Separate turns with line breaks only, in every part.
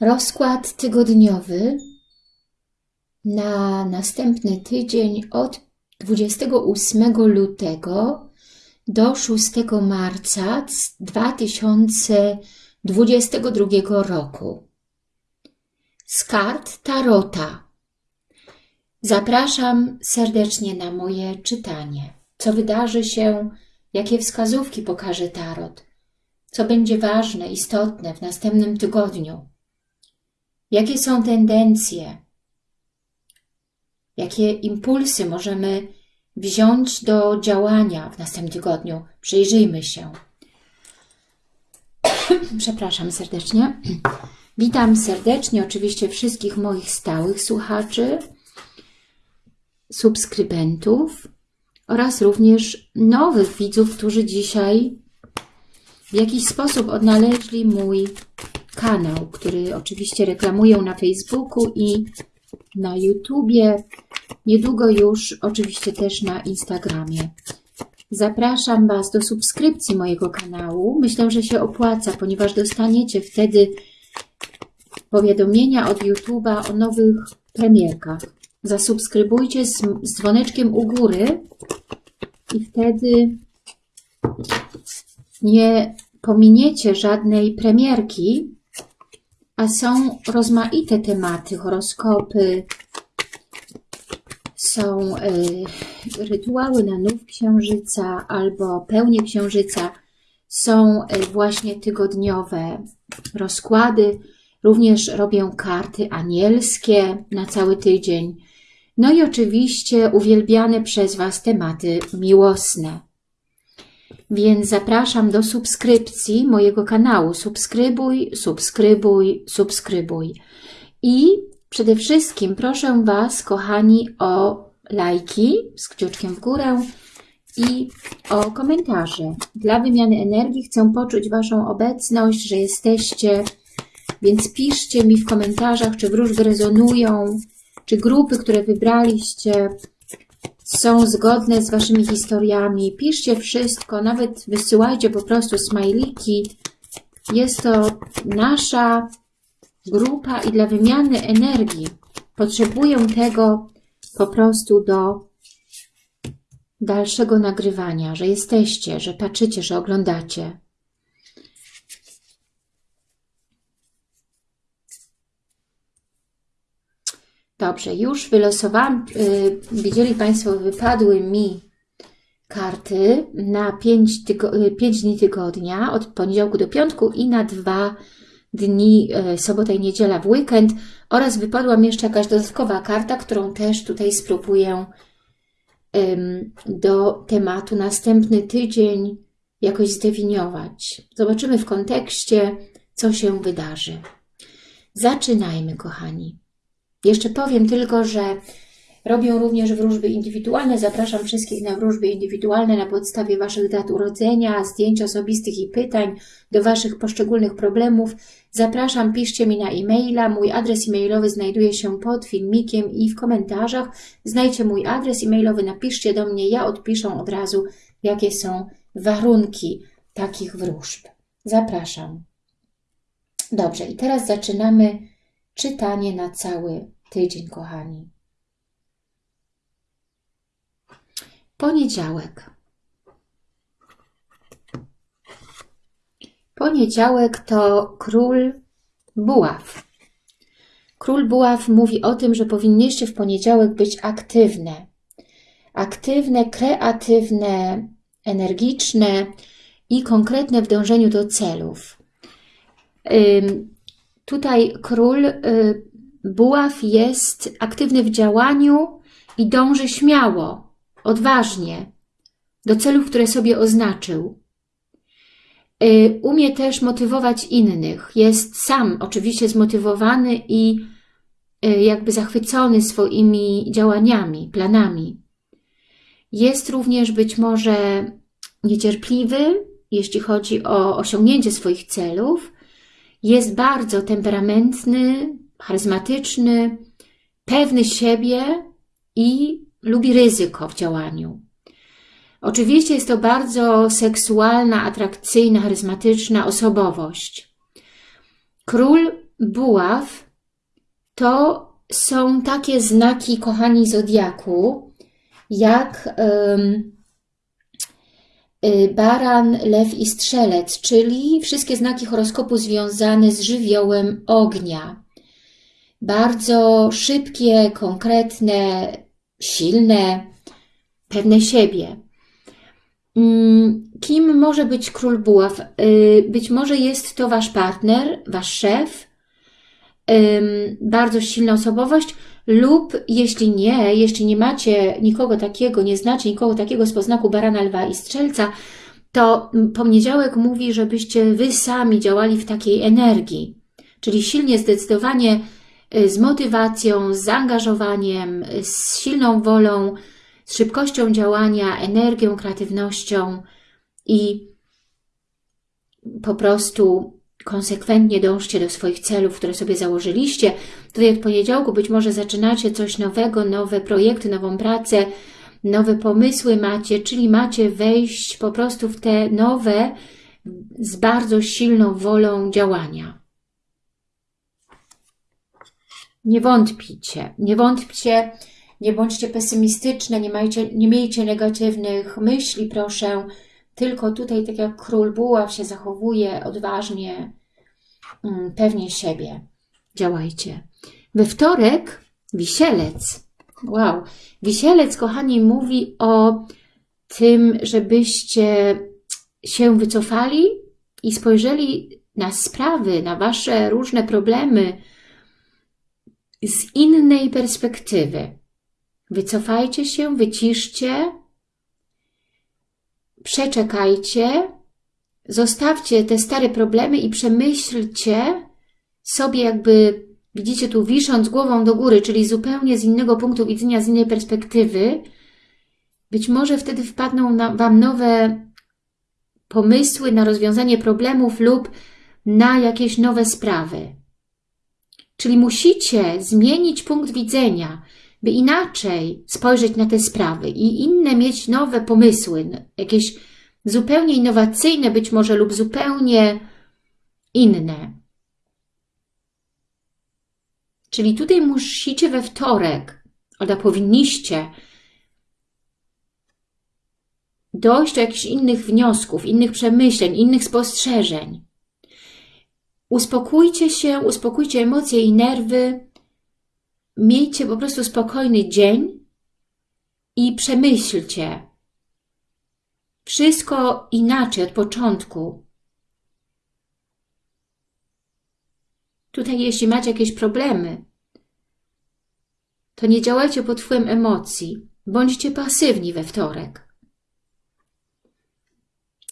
Rozkład tygodniowy na następny tydzień od 28 lutego do 6 marca 2022 roku. Z kart Tarota. Zapraszam serdecznie na moje czytanie. Co wydarzy się, jakie wskazówki pokaże Tarot, co będzie ważne, istotne w następnym tygodniu Jakie są tendencje? Jakie impulsy możemy wziąć do działania w następnym tygodniu? Przyjrzyjmy się. Przepraszam serdecznie. Witam serdecznie oczywiście wszystkich moich stałych słuchaczy, subskrybentów oraz również nowych widzów, którzy dzisiaj w jakiś sposób odnaleźli mój kanał, który oczywiście reklamuję na Facebooku i na YouTubie, niedługo już oczywiście też na Instagramie. Zapraszam Was do subskrypcji mojego kanału. Myślę, że się opłaca, ponieważ dostaniecie wtedy powiadomienia od YouTube'a o nowych premierkach. Zasubskrybujcie z, z dzwoneczkiem u góry i wtedy nie pominiecie żadnej premierki, a są rozmaite tematy, horoskopy, są y, rytuały na nów księżyca albo pełnie księżyca, są y, właśnie tygodniowe rozkłady, również robię karty anielskie na cały tydzień, no i oczywiście uwielbiane przez Was tematy miłosne. Więc zapraszam do subskrypcji mojego kanału. Subskrybuj, subskrybuj, subskrybuj. I przede wszystkim proszę Was, kochani, o lajki z kciuczkiem w górę i o komentarze. Dla wymiany energii chcę poczuć Waszą obecność, że jesteście, więc piszcie mi w komentarzach, czy wróżby rezonują, czy grupy, które wybraliście, są zgodne z Waszymi historiami. Piszcie wszystko, nawet wysyłajcie po prostu smajliki. Jest to nasza grupa i dla wymiany energii potrzebuję tego po prostu do dalszego nagrywania, że jesteście, że patrzycie, że oglądacie. Dobrze, już wylosowałam, yy, widzieli Państwo, wypadły mi karty na 5, tygo, 5 y, dni tygodnia, od poniedziałku do piątku i na dwa dni, yy, sobota i niedziela w weekend oraz wypadła mi jeszcze jakaś dodatkowa karta, którą też tutaj spróbuję do tematu następny tydzień jakoś zdefiniować. Zobaczymy w kontekście, co się wydarzy. Zaczynajmy, kochani. Jeszcze powiem tylko, że robię również wróżby indywidualne. Zapraszam wszystkich na wróżby indywidualne na podstawie Waszych dat urodzenia, zdjęć osobistych i pytań do Waszych poszczególnych problemów. Zapraszam, piszcie mi na e-maila. Mój adres e-mailowy znajduje się pod filmikiem i w komentarzach. Znajdźcie mój adres e-mailowy, napiszcie do mnie, ja odpiszę od razu, jakie są warunki takich wróżb. Zapraszam. Dobrze, i teraz zaczynamy czytanie na cały tydzień, kochani. Poniedziałek. Poniedziałek to król buław. Król buław mówi o tym, że powinniście w poniedziałek być aktywne. Aktywne, kreatywne, energiczne i konkretne w dążeniu do celów. Tutaj król y, buław jest aktywny w działaniu i dąży śmiało, odważnie do celów, które sobie oznaczył. Y, umie też motywować innych. Jest sam oczywiście zmotywowany i y, jakby zachwycony swoimi działaniami, planami. Jest również być może niecierpliwy, jeśli chodzi o osiągnięcie swoich celów, jest bardzo temperamentny, charyzmatyczny, pewny siebie i lubi ryzyko w działaniu. Oczywiście jest to bardzo seksualna, atrakcyjna, charyzmatyczna osobowość. Król buław to są takie znaki, kochani, zodiaku, jak y, baran, lew i strzelec, czyli wszystkie znaki horoskopu związane z żywiołem ognia. Bardzo szybkie, konkretne, silne, pewne siebie. Mm, kim może być król buław? Y, być może jest to wasz partner, wasz szef, bardzo silna osobowość, lub jeśli nie, jeśli nie macie nikogo takiego, nie znacie nikogo takiego z poznaku barana, lwa i strzelca, to poniedziałek mówi, żebyście wy sami działali w takiej energii, czyli silnie, zdecydowanie z motywacją, z zaangażowaniem, z silną wolą, z szybkością działania, energią, kreatywnością i po prostu konsekwentnie dążcie do swoich celów, które sobie założyliście. Tutaj od poniedziałku być może zaczynacie coś nowego, nowe projekty, nową pracę, nowe pomysły macie, czyli macie wejść po prostu w te nowe, z bardzo silną wolą działania. Nie wątpicie, nie wątpcie, nie bądźcie pesymistyczne, nie, majcie, nie miejcie negatywnych myśli, proszę. Tylko tutaj, tak jak król buław się zachowuje odważnie, mm, pewnie siebie. Działajcie. We wtorek wisielec. Wow. Wisielec, kochani, mówi o tym, żebyście się wycofali i spojrzeli na sprawy, na wasze różne problemy z innej perspektywy. Wycofajcie się, wyciszcie, przeczekajcie, zostawcie te stare problemy i przemyślcie sobie jakby, widzicie tu, wisząc głową do góry, czyli zupełnie z innego punktu widzenia, z innej perspektywy, być może wtedy wpadną na, Wam nowe pomysły na rozwiązanie problemów lub na jakieś nowe sprawy. Czyli musicie zmienić punkt widzenia, by inaczej spojrzeć na te sprawy i inne mieć nowe pomysły, jakieś zupełnie innowacyjne być może lub zupełnie inne. Czyli tutaj musicie we wtorek, albo powinniście dojść do jakichś innych wniosków, innych przemyśleń, innych spostrzeżeń. Uspokójcie się, uspokójcie emocje i nerwy, miejcie po prostu spokojny dzień i przemyślcie wszystko inaczej od początku. Tutaj jeśli macie jakieś problemy, to nie działajcie pod wpływem emocji. Bądźcie pasywni we wtorek.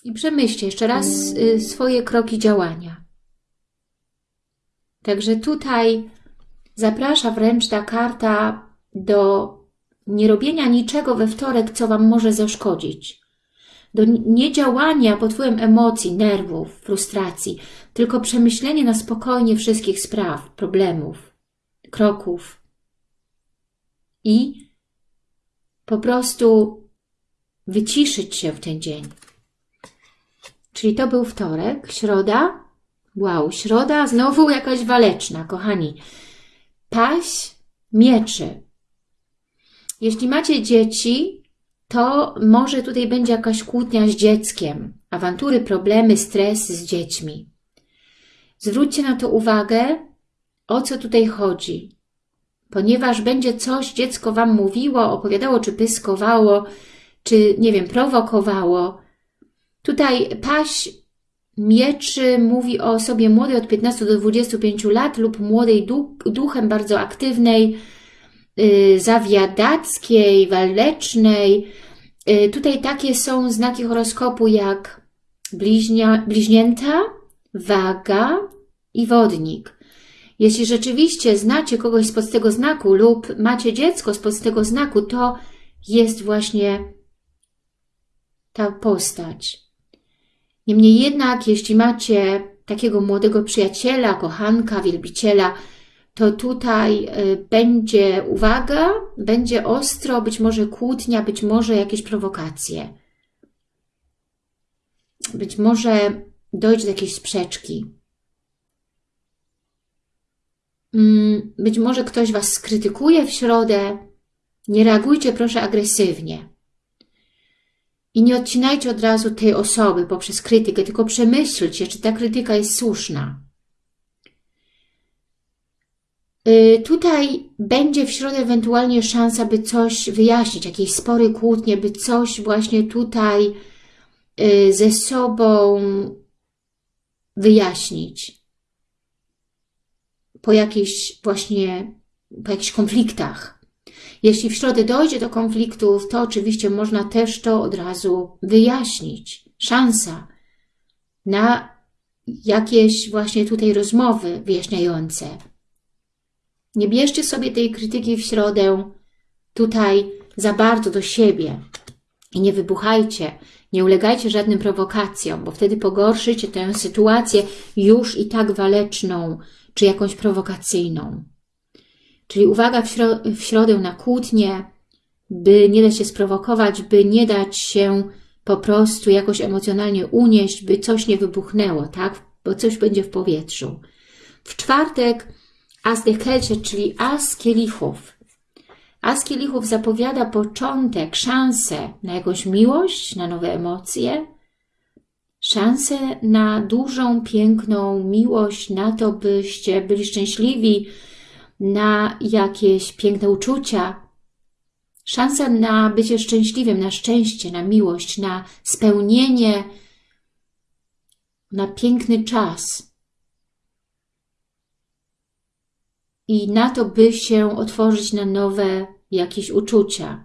I przemyślcie jeszcze raz y, swoje kroki działania. Także tutaj Zaprasza wręcz ta karta do nierobienia niczego we wtorek, co Wam może zaszkodzić. Do niedziałania pod wpływem emocji, nerwów, frustracji, tylko przemyślenie na spokojnie wszystkich spraw, problemów, kroków i po prostu wyciszyć się w ten dzień. Czyli to był wtorek, środa. Wow, środa znowu jakaś waleczna, kochani paść mieczy. Jeśli macie dzieci, to może tutaj będzie jakaś kłótnia z dzieckiem, awantury, problemy, stres z dziećmi. Zwróćcie na to uwagę, o co tutaj chodzi, ponieważ będzie coś dziecko Wam mówiło, opowiadało, czy pyskowało, czy, nie wiem, prowokowało. Tutaj paść Mieczy mówi o osobie młodej od 15 do 25 lat lub młodej duchem bardzo aktywnej, yy, zawiadackiej, walecznej. Yy, tutaj takie są znaki horoskopu jak bliźnia, bliźnięta, waga i wodnik. Jeśli rzeczywiście znacie kogoś spod tego znaku lub macie dziecko spod tego znaku, to jest właśnie ta postać. Niemniej jednak, jeśli macie takiego młodego przyjaciela, kochanka, wielbiciela, to tutaj y, będzie uwaga, będzie ostro, być może kłótnia, być może jakieś prowokacje. Być może dojdzie do jakiejś sprzeczki. mm, być może ktoś Was skrytykuje w środę. Nie reagujcie proszę agresywnie. I nie odcinajcie od razu tej osoby poprzez krytykę, tylko przemyślcie, czy ta krytyka jest słuszna. Y, tutaj będzie w środę ewentualnie szansa, by coś wyjaśnić, jakieś spory, kłótnie, by coś właśnie tutaj y, ze sobą wyjaśnić. Po jakichś właśnie, po jakichś konfliktach. Jeśli w środę dojdzie do konfliktów, to oczywiście można też to od razu wyjaśnić. Szansa na jakieś właśnie tutaj rozmowy wyjaśniające. Nie bierzcie sobie tej krytyki w środę tutaj za bardzo do siebie i nie wybuchajcie, nie ulegajcie żadnym prowokacjom, bo wtedy pogorszycie tę sytuację już i tak waleczną, czy jakąś prowokacyjną. Czyli uwaga w, śro w środę na kłótnie, by nie dać się sprowokować, by nie dać się po prostu jakoś emocjonalnie unieść, by coś nie wybuchnęło, tak? Bo coś będzie w powietrzu. W czwartek As de Kelcie, czyli As kielichów. As kielichów zapowiada początek, szansę na jakąś miłość, na nowe emocje, szansę na dużą, piękną miłość, na to, byście byli szczęśliwi, na jakieś piękne uczucia, szansa na bycie szczęśliwym, na szczęście, na miłość, na spełnienie, na piękny czas. I na to, by się otworzyć na nowe jakieś uczucia.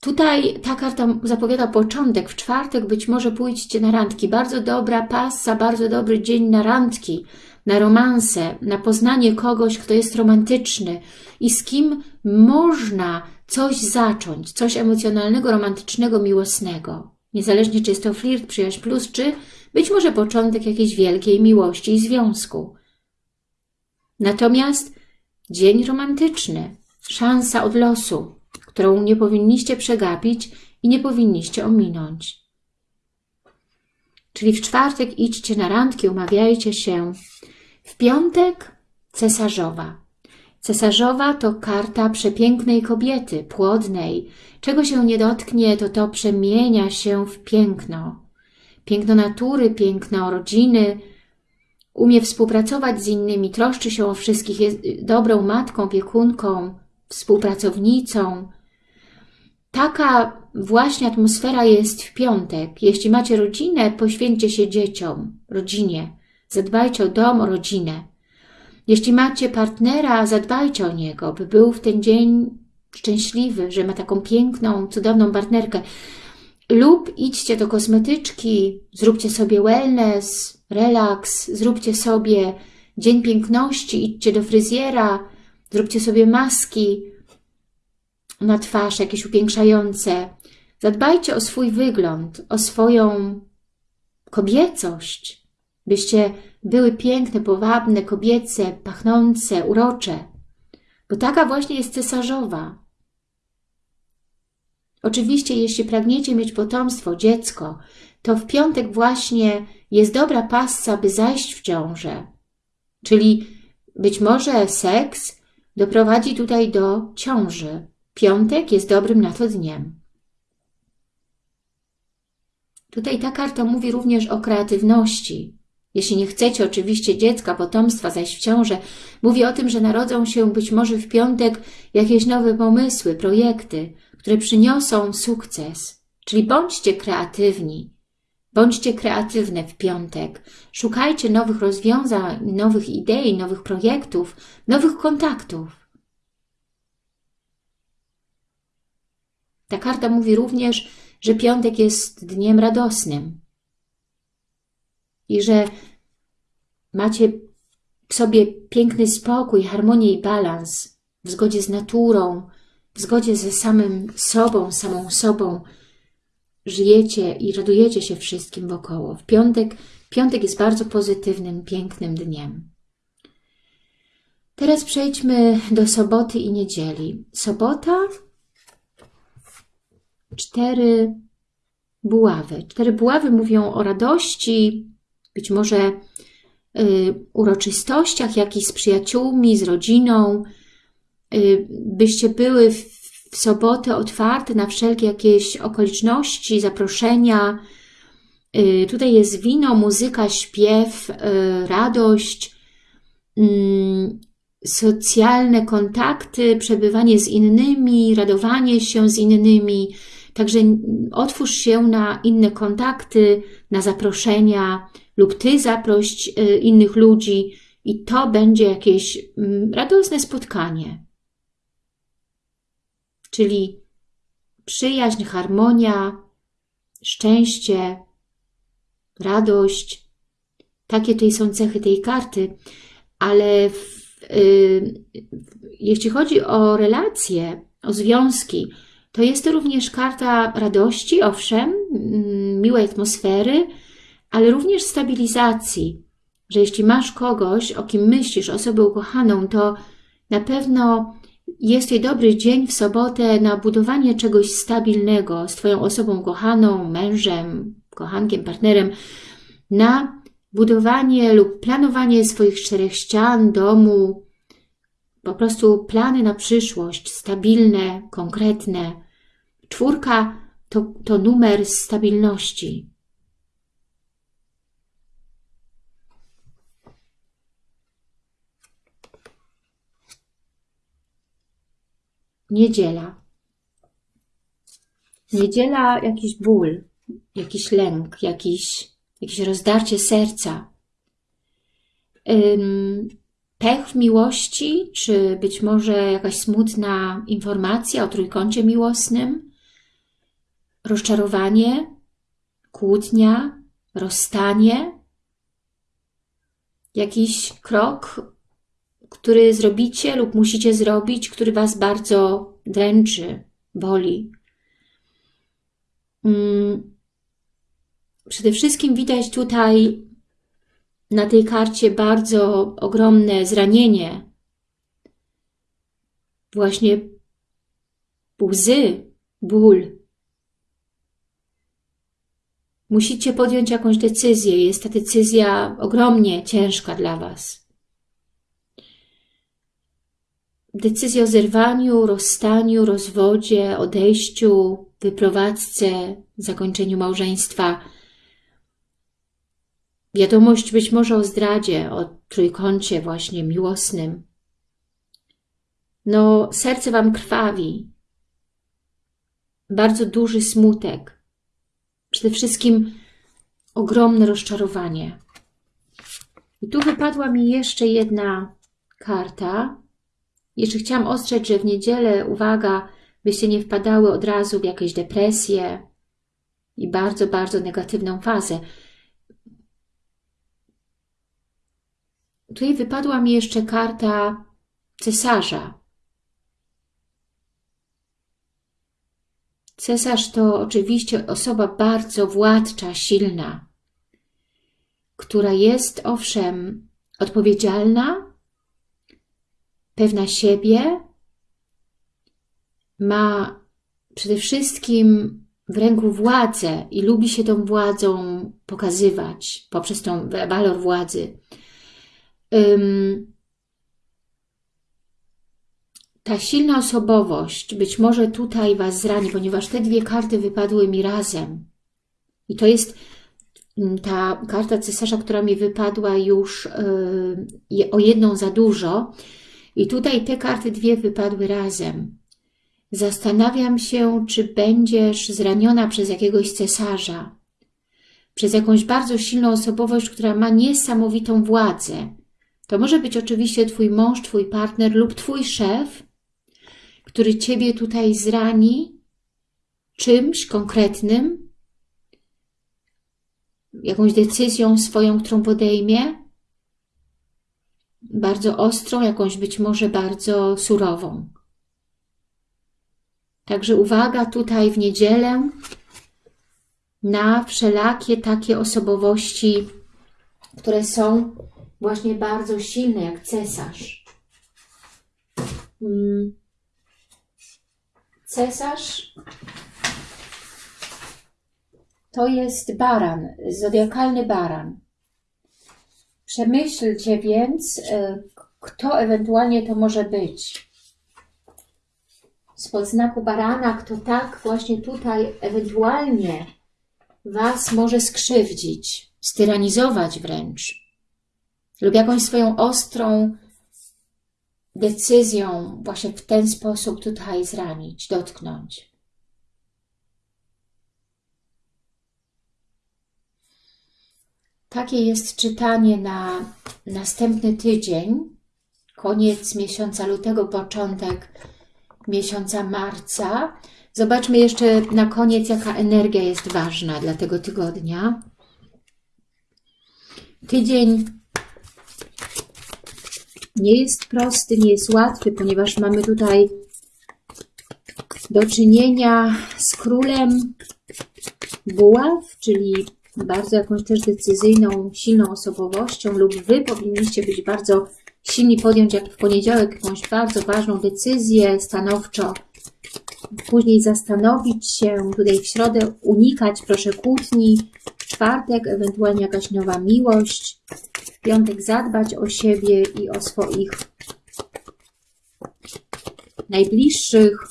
Tutaj ta karta zapowiada początek. W czwartek być może pójdziecie na randki. Bardzo dobra pasa, bardzo dobry dzień na randki na romanse, na poznanie kogoś, kto jest romantyczny i z kim można coś zacząć, coś emocjonalnego, romantycznego, miłosnego. Niezależnie czy jest to flirt, przyjaźń plus, czy być może początek jakiejś wielkiej miłości i związku. Natomiast dzień romantyczny, szansa od losu, którą nie powinniście przegapić i nie powinniście ominąć. Czyli w czwartek idźcie na randki, umawiajcie się, w piątek cesarzowa. Cesarzowa to karta przepięknej kobiety, płodnej. Czego się nie dotknie, to to przemienia się w piękno. Piękno natury, piękno rodziny. Umie współpracować z innymi, troszczy się o wszystkich, jest dobrą matką, piekunką, współpracownicą. Taka właśnie atmosfera jest w piątek. Jeśli macie rodzinę, poświęćcie się dzieciom, rodzinie. Zadbajcie o dom, o rodzinę. Jeśli macie partnera, zadbajcie o niego, by był w ten dzień szczęśliwy, że ma taką piękną, cudowną partnerkę. Lub idźcie do kosmetyczki, zróbcie sobie wellness, relaks, zróbcie sobie dzień piękności, idźcie do fryzjera, zróbcie sobie maski na twarz, jakieś upiększające. Zadbajcie o swój wygląd, o swoją kobiecość byście były piękne, powabne, kobiece, pachnące, urocze, bo taka właśnie jest cesarzowa. Oczywiście, jeśli pragniecie mieć potomstwo, dziecko, to w piątek właśnie jest dobra passa, by zajść w ciążę. Czyli być może seks doprowadzi tutaj do ciąży. Piątek jest dobrym na to dniem. Tutaj ta karta mówi również o kreatywności, jeśli nie chcecie oczywiście dziecka, potomstwa, zaś w ciążę, mówi o tym, że narodzą się być może w piątek jakieś nowe pomysły, projekty, które przyniosą sukces. Czyli bądźcie kreatywni, bądźcie kreatywne w piątek. Szukajcie nowych rozwiązań, nowych idei, nowych projektów, nowych kontaktów. Ta karta mówi również, że piątek jest dniem radosnym, i że macie w sobie piękny spokój, harmonię i balans w zgodzie z naturą, w zgodzie ze samym sobą, samą sobą, żyjecie i radujecie się wszystkim wokoło. W piątek, piątek jest bardzo pozytywnym, pięknym dniem. Teraz przejdźmy do soboty i niedzieli. Sobota, cztery buławy. Cztery buławy mówią o radości, być może y, uroczystościach, jak i z przyjaciółmi, z rodziną, y, byście były w, sobotę otwarte na wszelkie jakieś okoliczności, zaproszenia. Y, tutaj jest wino, muzyka, śpiew, radość, mm, socjalne kontakty, przebywanie z innymi, radowanie się z innymi. Także otwórz się na inne kontakty, na zaproszenia lub Ty zaproś y, innych ludzi i to będzie jakieś mm, radosne spotkanie. Czyli przyjaźń, harmonia, szczęście, radość. Takie tutaj są cechy tej karty, ale w Y, jeśli chodzi o relacje, o związki, to jest to również karta radości, owszem, mm, miłej atmosfery, ale również stabilizacji, że jeśli masz kogoś, o kim myślisz, osobę ukochaną, to na pewno jest to dobry dzień w sobotę na budowanie czegoś stabilnego z Twoją osobą kochaną, mężem, kochankiem, partnerem, na budowanie lub planowanie swoich czterech ścian, domu, po prostu plany na przyszłość, stabilne, konkretne. Czwórka to, to numer stabilności. Niedziela. Niedziela jakiś ból, jakiś lęk, jakiś jakieś rozdarcie serca, pech w miłości, czy być może jakaś smutna informacja o trójkącie miłosnym, rozczarowanie, kłótnia, rozstanie, jakiś krok, który zrobicie lub musicie zrobić, który Was bardzo dręczy, boli. Przede wszystkim widać tutaj na tej karcie bardzo ogromne zranienie. Właśnie łzy, ból. Musicie podjąć jakąś decyzję. Jest ta decyzja ogromnie ciężka dla Was. Decyzja o zerwaniu, rozstaniu, rozwodzie, odejściu, wyprowadzce, zakończeniu małżeństwa – Wiadomość być może o zdradzie, o trójkącie właśnie miłosnym. No, serce Wam krwawi. Bardzo duży smutek. Przede wszystkim ogromne rozczarowanie. I tu wypadła mi jeszcze jedna karta. Jeszcze chciałam ostrzec, że w niedzielę, uwaga, byście nie wpadały od razu w jakieś depresje i bardzo, bardzo negatywną fazę. Tutaj wypadła mi jeszcze karta cesarza. Cesarz to oczywiście osoba bardzo władcza, silna, która jest owszem odpowiedzialna, pewna siebie, ma przede wszystkim w ręku władzę i lubi się tą władzą pokazywać poprzez tą walor władzy ta silna osobowość być może tutaj Was zrani, ponieważ te dwie karty wypadły mi razem. I to jest ta karta cesarza, która mi wypadła już yy, o jedną za dużo. I tutaj te karty dwie wypadły razem. Zastanawiam się, czy będziesz zraniona przez jakiegoś cesarza, przez jakąś bardzo silną osobowość, która ma niesamowitą władzę, to może być oczywiście Twój mąż, Twój partner lub Twój szef, który Ciebie tutaj zrani czymś konkretnym, jakąś decyzją swoją, którą podejmie, bardzo ostrą, jakąś być może bardzo surową. Także uwaga tutaj w niedzielę na wszelakie takie osobowości, które są właśnie bardzo silny, jak cesarz. Mm. Cesarz to jest baran, zodiakalny baran. Przemyślcie więc, e, kto ewentualnie to może być. Spod znaku barana, kto tak właśnie tutaj ewentualnie Was może skrzywdzić, styranizować wręcz, lub jakąś swoją ostrą decyzją właśnie w ten sposób tutaj zranić, dotknąć. Takie jest czytanie na następny tydzień, koniec miesiąca lutego, początek miesiąca marca. Zobaczmy jeszcze na koniec, jaka energia jest ważna dla tego tygodnia. Tydzień nie jest prosty, nie jest łatwy, ponieważ mamy tutaj do czynienia z królem buław, czyli bardzo jakąś też decyzyjną, silną osobowością lub Wy powinniście być bardzo silni, podjąć jak w poniedziałek jakąś bardzo ważną decyzję stanowczo, później zastanowić się, tutaj w środę unikać proszę kłótni, w czwartek ewentualnie jakaś nowa miłość, w piątek zadbać o siebie i o swoich najbliższych,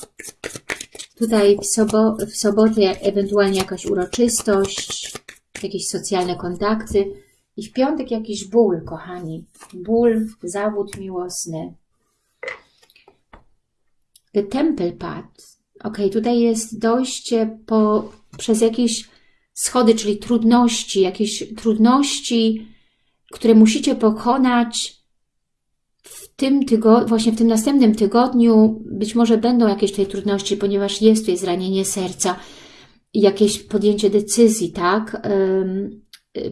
tutaj w, sobo w sobotę ewentualnie jakaś uroczystość, jakieś socjalne kontakty i w piątek jakiś ból, kochani. Ból, zawód miłosny. The Temple Path. Ok, tutaj jest dojście po, przez jakieś schody, czyli trudności, jakieś trudności, które musicie pokonać w tym tygodniu, właśnie w tym następnym tygodniu. Być może będą jakieś tej trudności, ponieważ jest tutaj zranienie serca jakieś podjęcie decyzji, tak?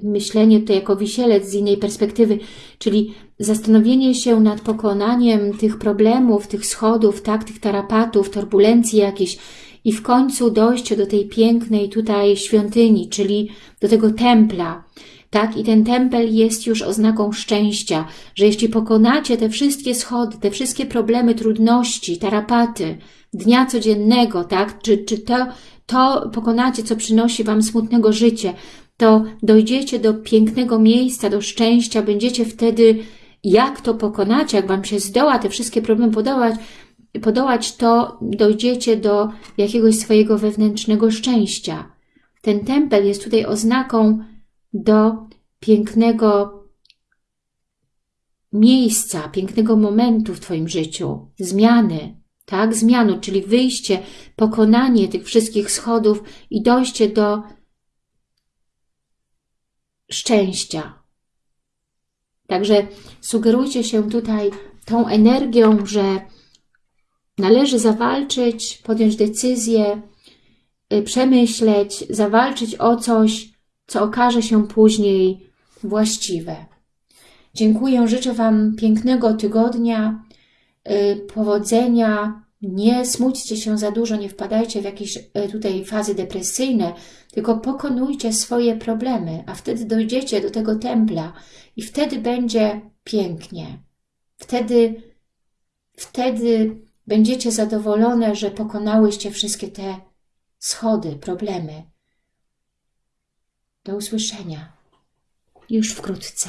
Myślenie tutaj jako wisielec z innej perspektywy, czyli zastanowienie się nad pokonaniem tych problemów, tych schodów, tak? Tych tarapatów, turbulencji jakichś i w końcu dojście do tej pięknej tutaj świątyni, czyli do tego templa, tak? I ten tempel jest już oznaką szczęścia, że jeśli pokonacie te wszystkie schody, te wszystkie problemy, trudności, tarapaty dnia codziennego, tak? Czy, czy to, to pokonacie, co przynosi Wam smutnego życie, to dojdziecie do pięknego miejsca, do szczęścia, będziecie wtedy, jak to pokonacie, jak Wam się zdoła te wszystkie problemy podołać, podołać, to dojdziecie do jakiegoś swojego wewnętrznego szczęścia. Ten tempel jest tutaj oznaką do pięknego miejsca, pięknego momentu w Twoim życiu, zmiany, tak? Zmianu, czyli wyjście, pokonanie tych wszystkich schodów i dojście do szczęścia. Także sugerujcie się tutaj tą energią, że należy zawalczyć, podjąć decyzję, y, przemyśleć, zawalczyć o coś, co okaże się później właściwe. Dziękuję, życzę Wam pięknego tygodnia, powodzenia, nie smućcie się za dużo, nie wpadajcie w jakieś y, tutaj fazy depresyjne, tylko pokonujcie swoje problemy, a wtedy dojdziecie do tego templa i wtedy będzie pięknie. Wtedy, wtedy będziecie zadowolone, że pokonałyście wszystkie te schody, problemy. Do usłyszenia już wkrótce.